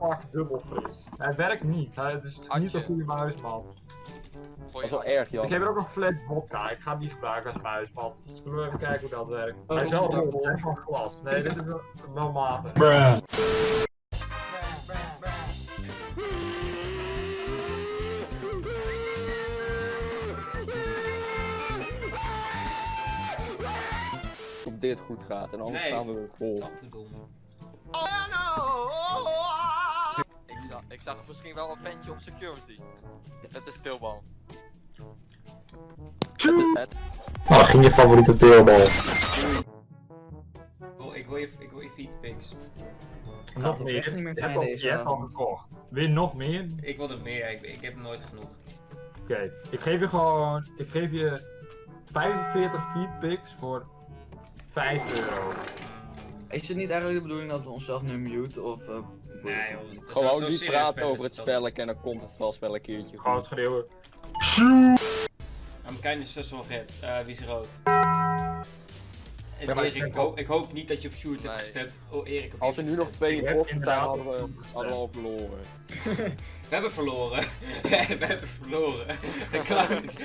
fuck dubbel fris. Het werkt niet. Hij- Het is niet Adje. een goede muismat. Dat is wel erg, Jan. Ik heb er ook een fles vodka. Ik ga hem niet gebruiken als muismat. Zullen we even kijken hoe dat werkt? Oh, Hij is wel hè, van glas. Nee, dit is wel- wel matig. Of dit goed gaat en anders Nee. gaan we vol. Tantendom. Ik zag, ik zag misschien wel een ventje op security. Het is stilbal. Het, Nou, ging je favoriete deelbal? Oh, ik wil je, ik wil je feedpics. Nog meer. echt niet meer Je hebt Je hebt al gekocht. Wil je nog meer? Ik wil er meer, ik, ik heb nooit genoeg. Oké, ik geef je gewoon, ik geef je 45 feedpicks voor 5 euro. Is het niet eigenlijk de bedoeling dat we onszelf nu mute of... eh, Nee joh. Gewoon zo niet praten spelen over het spelletje en dan komt het wel een keertje Gewoon goed. schreeuwen. I'm kinda sus wel red. Eh, wie is rood? Ja, Erik, ik hoop, ik hoop niet dat je op Sjoerd hebt gestemd. Oh Erik, op Als er nu nog twee in hadden we, hadden we al verloren. We hebben verloren. we hebben verloren. Dat kan niet.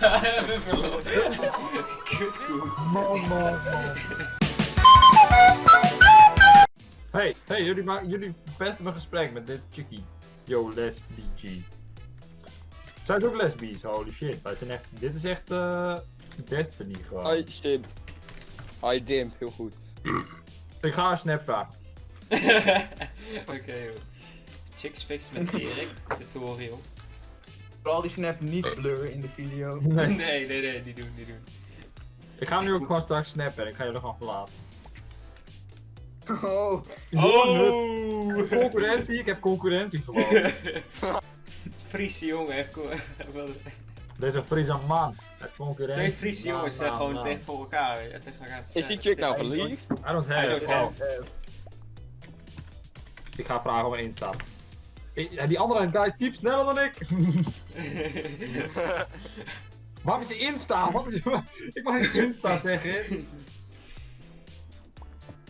We hebben verloren. Kutkoe. Man, man, man. Hey, hey, jullie, ma- jullie verpesten mijn gesprek met dit chickie. Yo, lesbici. Zij is ook lesbisch, holy shit. Het zijn echt, dit is echt eh Destiny gewoon. I stimp. I dimp, heel goed. Ik ga een snap vragen. Oké joh. Chicks fix met Erik. Tutorial. Vooral die snap niet blur in de video. Nee. Nee, nee, nee, die doen, die doen. Ik ga hem nu ook gewoon straks snappen en ik ga jullie gewoon verlaten. Oh, Oh! Concurrentie, ik heb concurrentie gewoon. Friese jongen heeft Deze Friese man. Concurrentie. Twee Friese jongens zijn man, gewoon man. tegen voor elkaar. eh, Tegen elkaar Is die chick nou verliefd? I don't I have. don't have. eh, ik ga vragen waar Insta. Ik- ja, Die andere guy typt sneller dan ik. Waar is de Insta? Wat is, ik mag niet Insta zeggen.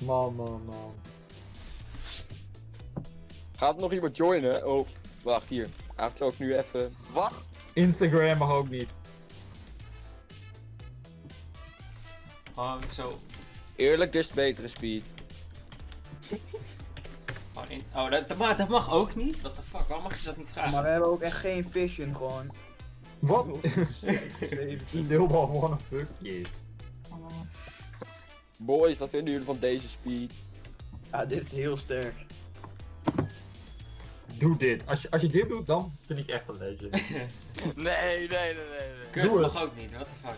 Man, man, man. Gaat nog iemand joinen? Oh, wacht hier. Eigenlijk zou ik nu even... wat? Instagram mag ook niet. Gewoon zo. Eerlijk, dus betere speed. in- Oh, dat, dat, mag, dat mag ook niet? What the fuck, waarom mag je dat niet vragen? maar we hebben ook echt geen vision gewoon. Wat? Deelbal gewoon een fuck. Boys, wat vinden jullie van deze speed? Ja, dit is heel sterk. Doe dit. Als je, als je dit doet, dan vind ik echt een legend. Nee, nee, nee, nee, nee. Kut Doe mag ook niet, what the fuck.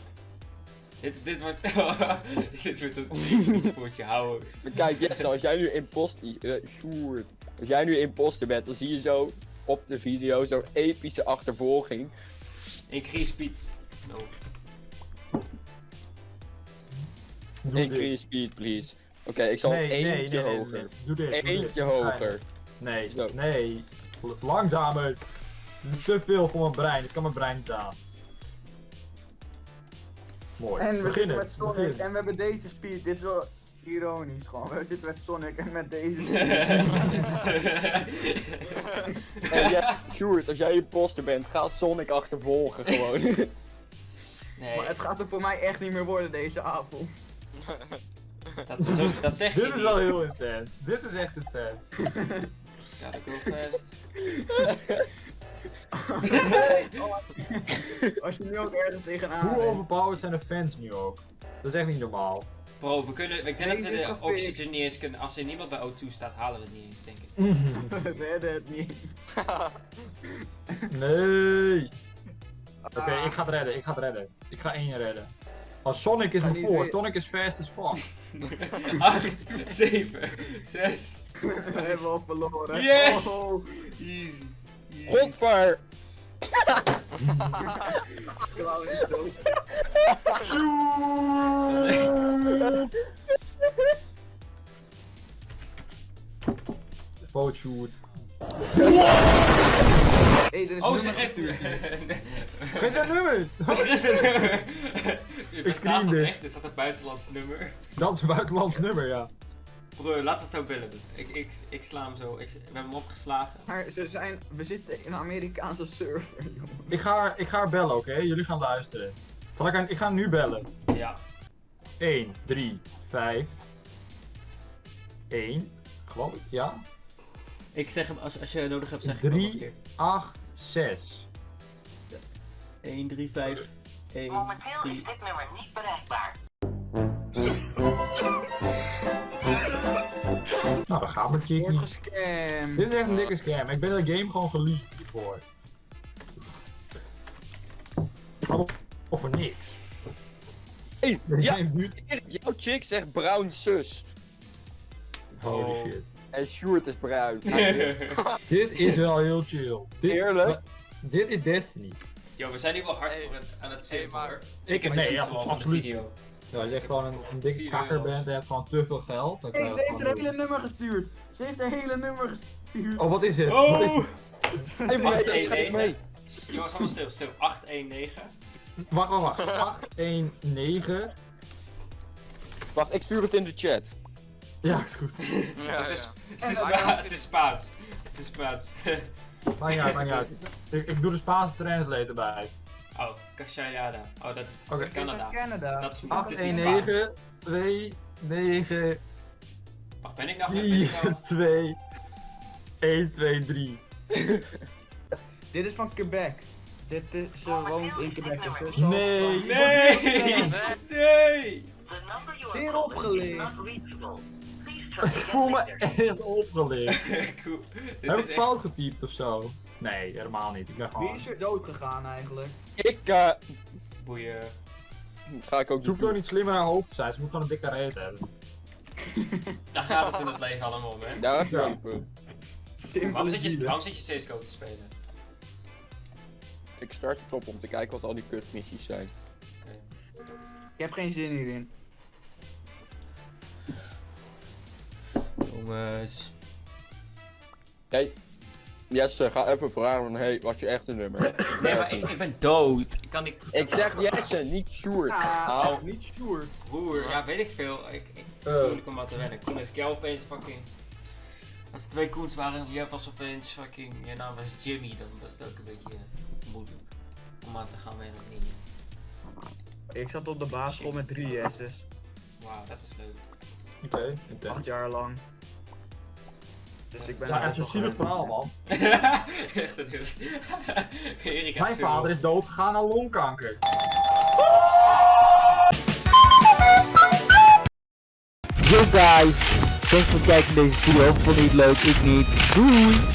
Dit, dit wordt. dit wordt een spoortje houden. Maar kijk, Jesse, als jij nu imposter... eh. Als jij nu imposter bent, dan zie je zo op de video zo'n epische achtervolging. Increase speed. No. Doe dit. Increase speed, please. Oké, ik zal Nee, eentje nee, nee, hoger. nee. Doe dit. doe dit. Eentje hoger. Nee, Zo. nee. Langzamer. Dit is te veel voor mijn brein. Ik kan mijn brein niet aan. Mooi. En we zitten Beginnen. met Sonic Begin. en we hebben deze speed. Dit is wel ironisch gewoon. We zitten met Sonic en met deze speed. En ja, Sjoerd, als jij imposter bent, ga Sonic achtervolgen gewoon. nee, Maar het gaat er voor mij echt niet meer worden deze avond. Dat, is dus- dat zeg je Dit is wel heel intens. Dit is echt intens. Ja, dat wil vast. Als je nu ook ergens tegenaan Hoe overpowered zijn de fans nu ook? Dat is echt niet normaal. Bro, we kunnen. Ik denk dat we de oxygen niet eens kunnen. Als er niemand bij O2 staat, halen we het niet eens, denk ik. We redden het niet. Nee. Oké, ik ga het redden. Ik ga het redden. Ik ga één redden. Als Sonic is niet voor. Sonic is fast as fuck. 8, 7, 6. We hebben al verloren. Yes! Oh, Easy. Easy. Godver! Klauw is dood. Fotoshoot. Hey, er is Oh, ze heeft. gestuurd. Geef dat nummer! Wat is dit nummer? Bestaat screen dat dit. echt? Is dat een buitenlands nummer? Dat is een buitenlands nummer, ja. Broer, laten we het zo bellen. Ik, ik, ik sla hem zo. Ik, we hebben hem opgeslagen. Maar ze zijn, we zitten in een Amerikaanse server, jongen. Ik ga, haar- ik ga haar bellen, oké? Jullie gaan luisteren. Zal ik, haar- ik ga nu bellen. Ja. 1, 3, 5. 1. Geloof ik, ja. Ik zeg hem, als, als je nodig hebt, zeg ik het nog een 3, keer. 8, 6. 1, 3, 5, 1, Momenteel 3. is dit nummer niet bereikbaar. Nou, gaan we Wordt Chickie. gescamd. Dit is echt een dikke scam. Ik ben de game gewoon geleakt hiervoor. Allemaal voor niks. Hey, ja, jouw chick zegt bruin zus. Holy Oh. shit. En Sjoerd is bruin. Dit is wel heel chill. Dit, Eerlijk? Dit is Destiny. Yo, we zijn nu wel hard Hey. voor het, aan het Hey, zingen maar-. Ik heb nee, de ja, titel al van de absoluut. video. Ja, als je gewoon een, een dikke kakker bent en je hebt gewoon te veel geld. Dan Hey, ze heeft een hele nummer gestuurd. Ze heeft een hele nummer gestuurd. Oh, wat is het? Wat is Oh! het? Hey, maar ik 819. schrijf mee. Jongens, allemaal stil, stil. 819. Wacht, wacht, wacht. 819. Wacht, ik stuur het in de chat. Ja, is goed. Ja, Oh, ze, ja. is, ze, is Spa- ze is Spaans. Ze is Spaans. Maakt niet uit, maakt niet uit. Ik, ik doe de Spaanse translator bij. oh, Cachayada. Oh, dat is Canada. Canada. Dat is, dat is niet Spaans. 819 2 9 Wacht, ben ik nou... Ben ik 4 nou... 2 1 2 3. Dit is van Quebec. Dit is, ze woont in Quebec. Dus Nee. Nee! Nee. Nee! You Zeer opgeleerd. Ik voel me echt opgeleerd. cool. Heb ik echt... fout getypt of zo? Nee, helemaal niet. Ik ben Wie gewoon... is er dood gegaan eigenlijk? Ik, eh, Boeien. ga ik ook Zoek doen. niet slimmer naar hoofd te zijn. Ze moet gewoon een dikke reet hebben. Daar gaat het in het leven allemaal om, hè? Daar Ja. Simpele Waarom zit je, waarom zit je CSGO te spelen? Ik start het op om te kijken wat al die kutmissies zijn. Ik heb geen zin hierin. Jongens. Hey, Jesse, ga even vragen van, hey, was je echt een nummer? Nee, maar ik, ik ben dood. Ik kan niet... Ik zeg Jesse, niet Sjoerd. Ah, niet Sjoerd. Broer, ja, weet ik veel. Ik, ik, het is Eh. moeilijk om aan te wennen. Koen is ik jou opeens fucking... Als er twee Koens waren en jij was opeens fucking... Je naam was Jimmy, dan was het ook een beetje moeilijk. Om aan te gaan wennen of niet. Ik zat op de basisschool met drie S's. Wauw, dat is leuk. Oké, intens. Acht jaar lang. Dus ik ben Ja, er echt een zielig verhaal, man. Echt een nieuws. Erik Mijn veel- vader is doodgegaan aan longkanker. Yo guys, thanks voor het kijken naar deze video. Vond je het leuk? Ik niet. Doei!